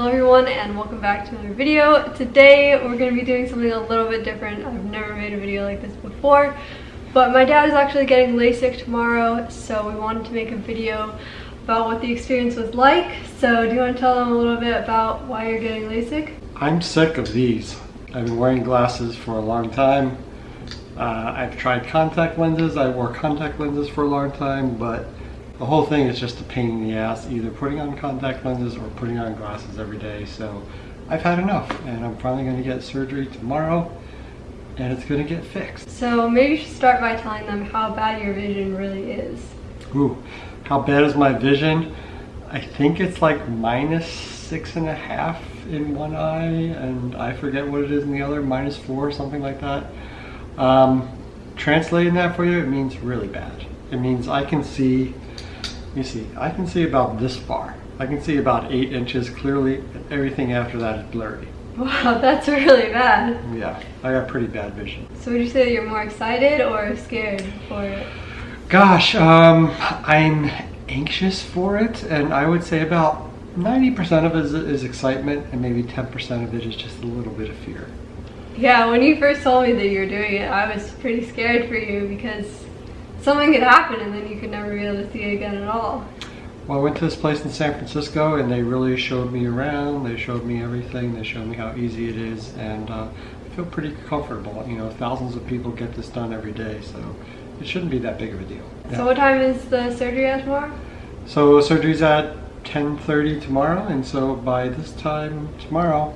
Hello everyone and welcome back to another video. Today we're going to be doing something a little bit different. I've never made a video like this before, but my dad is actually getting LASIK tomorrow, so we wanted to make a video about what the experience was like. So do you want to tell them a little bit about why you're getting LASIK? I'm sick of these. I've been wearing glasses for a long time. Uh, I've tried contact lenses. I wore contact lenses for a long time, but the whole thing is just a pain in the ass, either putting on contact lenses or putting on glasses every day. So I've had enough and I'm finally going to get surgery tomorrow and it's going to get fixed. So maybe you should start by telling them how bad your vision really is. Ooh, how bad is my vision? I think it's like minus six and a half in one eye and I forget what it is in the other, minus four, something like that. Um, translating that for you, it means really bad. It means I can see you see, I can see about this far. I can see about eight inches clearly. Everything after that is blurry. Wow, that's really bad. Yeah, I got pretty bad vision. So would you say that you're more excited or scared for it? Gosh, um, I'm anxious for it, and I would say about 90% of it is, is excitement, and maybe 10% of it is just a little bit of fear. Yeah, when you first told me that you were doing it, I was pretty scared for you because something could happen and then you could never be able to see it again at all. Well, I went to this place in San Francisco and they really showed me around. They showed me everything. They showed me how easy it is and uh, I feel pretty comfortable. You know, thousands of people get this done every day, so it shouldn't be that big of a deal. Yeah. So what time is the surgery at tomorrow? So surgery's at 10.30 tomorrow and so by this time tomorrow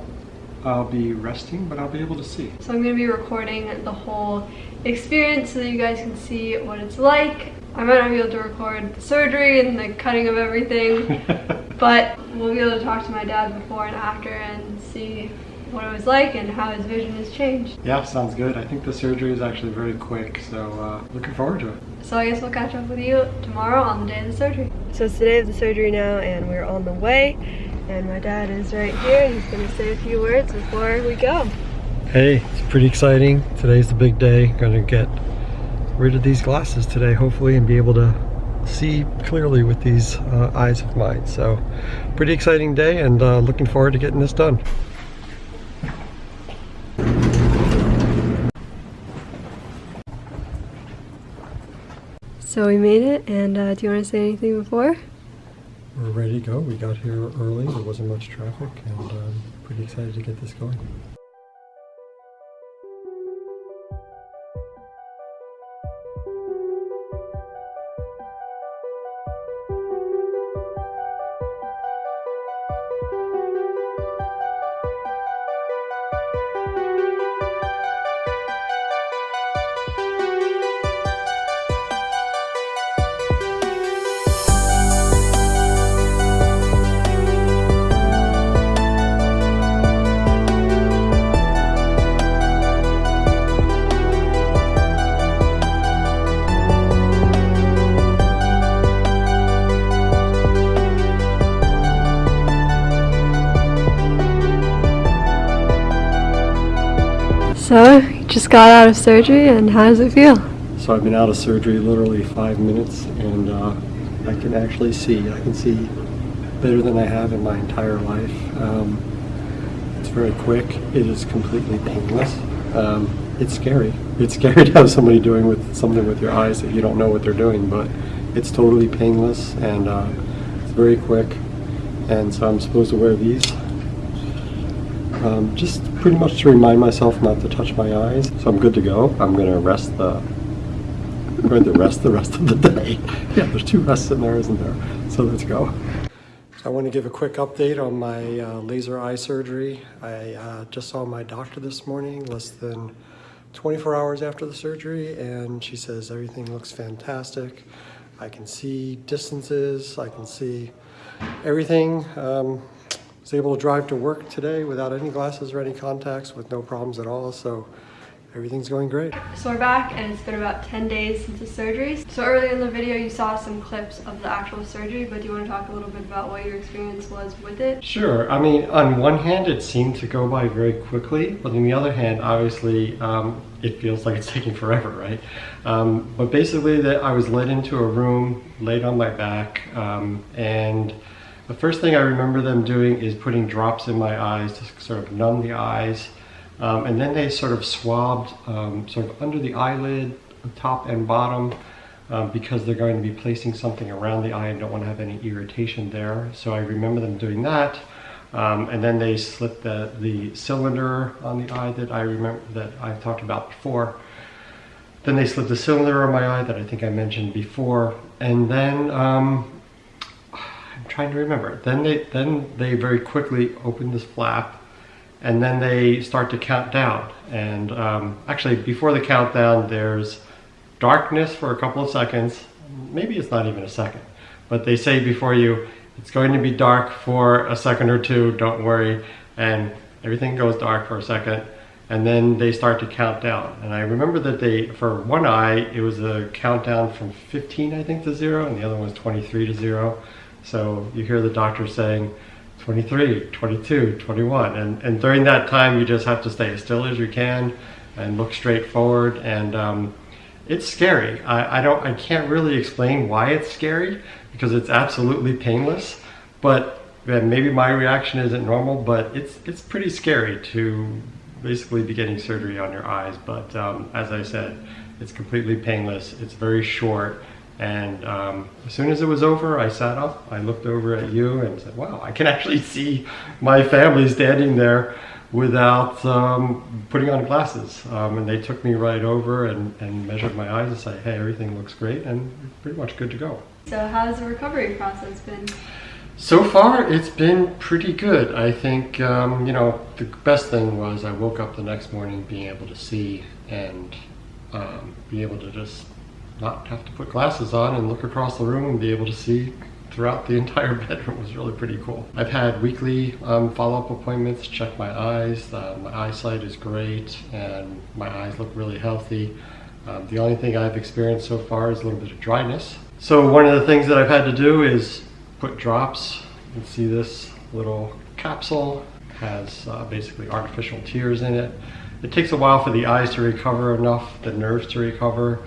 I'll be resting, but I'll be able to see. So I'm going to be recording the whole experience so that you guys can see what it's like. I might not be able to record the surgery and the cutting of everything, but we'll be able to talk to my dad before and after and see what it was like and how his vision has changed. Yeah, sounds good. I think the surgery is actually very quick, so uh, looking forward to it. So I guess we'll catch up with you tomorrow on the day of the surgery. So it's the day of the surgery now and we're on the way and my dad is right here. He's gonna say a few words before we go. Hey, it's pretty exciting. Today's the big day. Gonna get rid of these glasses today, hopefully, and be able to see clearly with these uh, eyes of mine. So, pretty exciting day and uh, looking forward to getting this done. So we made it, and uh, do you want to say anything before? We're ready to go. We got here early. There wasn't much traffic, and um, pretty excited to get this going. So, you just got out of surgery and how does it feel? So I've been out of surgery literally five minutes and uh, I can actually see. I can see better than I have in my entire life. Um, it's very quick. It is completely painless. Um, it's scary. It's scary to have somebody doing with something with your eyes that you don't know what they're doing, but it's totally painless and uh, it's very quick. And so I'm supposed to wear these um, just pretty much to remind myself not to touch my eyes. So I'm good to go. I'm going to rest the I'm going to rest the rest of the day. Yeah, there's two rests in there, isn't there? So let's go. So I want to give a quick update on my uh, laser eye surgery. I uh, just saw my doctor this morning, less than 24 hours after the surgery, and she says everything looks fantastic. I can see distances, I can see everything. Um, was able to drive to work today without any glasses or any contacts with no problems at all. So everything's going great. So we're back and it's been about 10 days since the surgery. So earlier in the video you saw some clips of the actual surgery, but do you want to talk a little bit about what your experience was with it? Sure. I mean, on one hand it seemed to go by very quickly, but on the other hand, obviously, um, it feels like it's taking forever, right? Um, but basically that I was led into a room, laid on my back, um, and The first thing I remember them doing is putting drops in my eyes to sort of numb the eyes. Um, and then they sort of swabbed um, sort of under the eyelid, top and bottom, um, because they're going to be placing something around the eye and don't want to have any irritation there. So I remember them doing that. Um, and then they slipped the, the cylinder on the eye that I remember that I've talked about before. Then they slipped the cylinder on my eye that I think I mentioned before. And then um, I'm trying to remember. Then they then they very quickly open this flap, and then they start to count down. And um, actually, before the countdown, there's darkness for a couple of seconds. Maybe it's not even a second, but they say before you, it's going to be dark for a second or two. Don't worry, and everything goes dark for a second. And then they start to count down. And I remember that they, for one eye, it was a countdown from 15, I think, to zero, and the other one was 23 to zero. So you hear the doctor saying 23, 22, 21. And, and during that time, you just have to stay as still as you can and look straight forward. And um, it's scary. I, I, don't, I can't really explain why it's scary because it's absolutely painless. But maybe my reaction isn't normal, but it's, it's pretty scary to basically be getting surgery on your eyes. But um, as I said, it's completely painless. It's very short and um, as soon as it was over, I sat up, I looked over at you and said, wow, I can actually see my family standing there without um, putting on glasses. Um, and they took me right over and, and measured my eyes and said, hey, everything looks great and pretty much good to go. So how's the recovery process been? So far, it's been pretty good. I think, um, you know, the best thing was I woke up the next morning being able to see and um, be able to just not have to put glasses on and look across the room and be able to see throughout the entire bedroom was really pretty cool. I've had weekly um, follow-up appointments, check my eyes. Uh, my eyesight is great and my eyes look really healthy. Um, the only thing I've experienced so far is a little bit of dryness. So one of the things that I've had to do is put drops. You can see this little capsule has uh, basically artificial tears in it. It takes a while for the eyes to recover enough, the nerves to recover,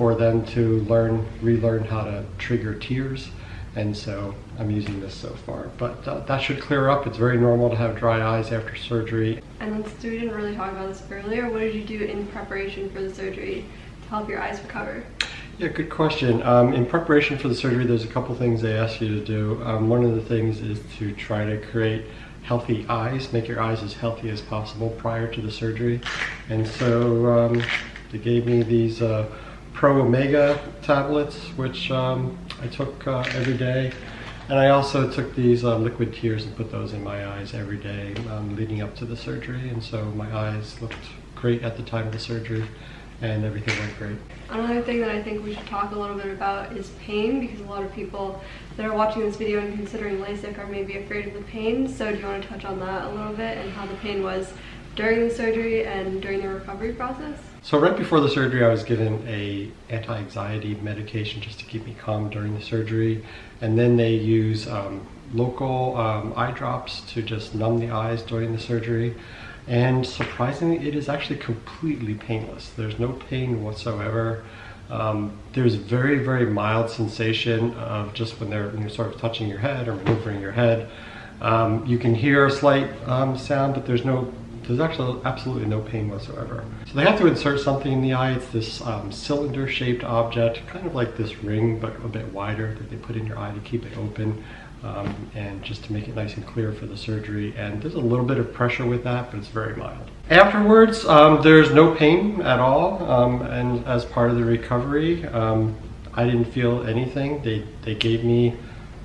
for them to learn, relearn how to trigger tears. And so I'm using this so far, but uh, that should clear up. It's very normal to have dry eyes after surgery. And since we didn't really talk about this earlier, what did you do in preparation for the surgery to help your eyes recover? Yeah, good question. Um, in preparation for the surgery, there's a couple things they ask you to do. Um, one of the things is to try to create healthy eyes, make your eyes as healthy as possible prior to the surgery. And so um, they gave me these uh, Pro Omega tablets, which um, I took uh, every day. And I also took these uh, liquid tears and put those in my eyes every day um, leading up to the surgery. And so my eyes looked great at the time of the surgery and everything went great. Another thing that I think we should talk a little bit about is pain because a lot of people that are watching this video and considering LASIK are maybe afraid of the pain. So do you want to touch on that a little bit and how the pain was during the surgery and during the recovery process? So right before the surgery, I was given a anti-anxiety medication just to keep me calm during the surgery. And then they use um, local um, eye drops to just numb the eyes during the surgery. And surprisingly, it is actually completely painless. There's no pain whatsoever. Um, there's a very, very mild sensation of just when they're you know, sort of touching your head or maneuvering your head. Um, you can hear a slight um, sound, but there's no there's actually absolutely no pain whatsoever. So they have to insert something in the eye. It's this um, cylinder-shaped object, kind of like this ring, but a bit wider that they put in your eye to keep it open. Um, and just to make it nice and clear for the surgery. And there's a little bit of pressure with that, but it's very mild. Afterwards, um, there's no pain at all. Um, and as part of the recovery, um, I didn't feel anything. They, they gave me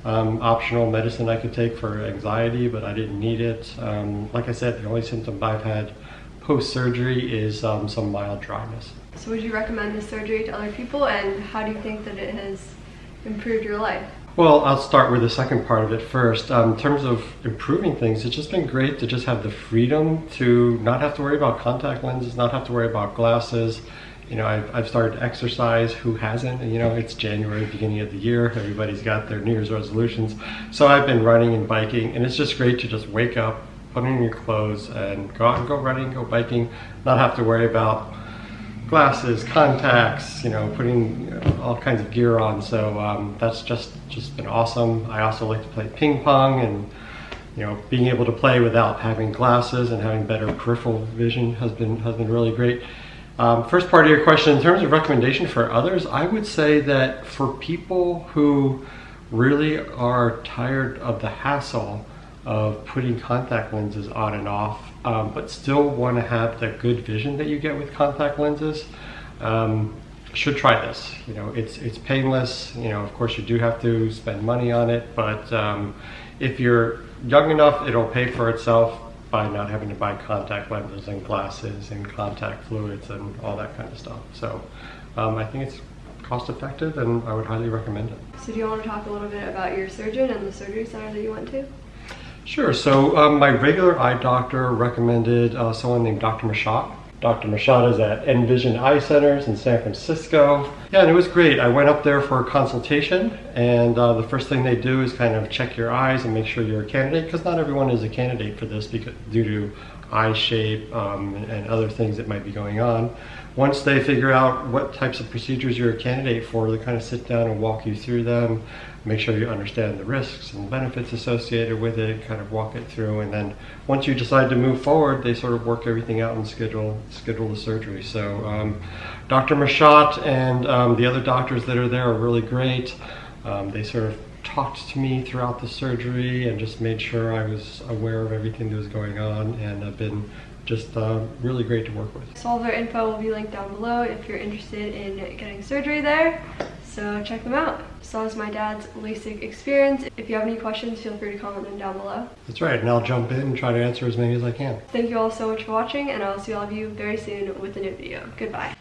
um, optional medicine I could take for anxiety, but I didn't need it. Um, like I said, the only symptom I've had post-surgery is um, some mild dryness. So would you recommend this surgery to other people and how do you think that it has improved your life? Well, I'll start with the second part of it first. Um, in terms of improving things, it's just been great to just have the freedom to not have to worry about contact lenses, not have to worry about glasses, you know, I've, I've started to exercise. Who hasn't? You know, it's January, beginning of the year. Everybody's got their New Year's resolutions. So I've been running and biking, and it's just great to just wake up, put on your clothes, and go out and go running, go biking, not have to worry about glasses, contacts, you know, putting you know, all kinds of gear on. So um, that's just just been awesome. I also like to play ping pong and you know being able to play without having glasses and having better peripheral vision has been has been really great. Um, first part of your question, in terms of recommendation for others, I would say that for people who really are tired of the hassle of putting contact lenses on and off, um, but still want to have the good vision that you get with contact lenses, um, should try this. You know, it's it's painless. You know, of course, you do have to spend money on it, but um, if you're young enough, it'll pay for itself by not having to buy contact lenses and glasses and contact fluids and all that kind of stuff. So um, I think it's cost effective and I would highly recommend it. So do you want to talk a little bit about your surgeon and the surgery center that you went to? Sure. So um, my regular eye doctor recommended uh, someone named Dr. Mashat. Dr. Mashat is at Envision Eye Centers in San Francisco. Yeah, and it was great. I went up there for a consultation, and uh, the first thing they do is kind of check your eyes and make sure you're a candidate, because not everyone is a candidate for this because due to eye shape um, and other things that might be going on. Once they figure out what types of procedures you're a candidate for, they kind of sit down and walk you through them, make sure you understand the risks and benefits associated with it, kind of walk it through, and then once you decide to move forward, they sort of work everything out and schedule schedule the surgery. So um, Dr. Mashat and um, the other doctors that are there are really great. Um, they sort of talked to me throughout the surgery and just made sure I was aware of everything that was going on, and I've been just uh, really great to work with. So all of their info will be linked down below if you're interested in getting surgery there. So check them out. So that was my dad's LASIK experience. If you have any questions, feel free to comment them down below. That's right, and I'll jump in and try to answer as many as I can. Thank you all so much for watching, and I'll see all of you very soon with a new video. Goodbye.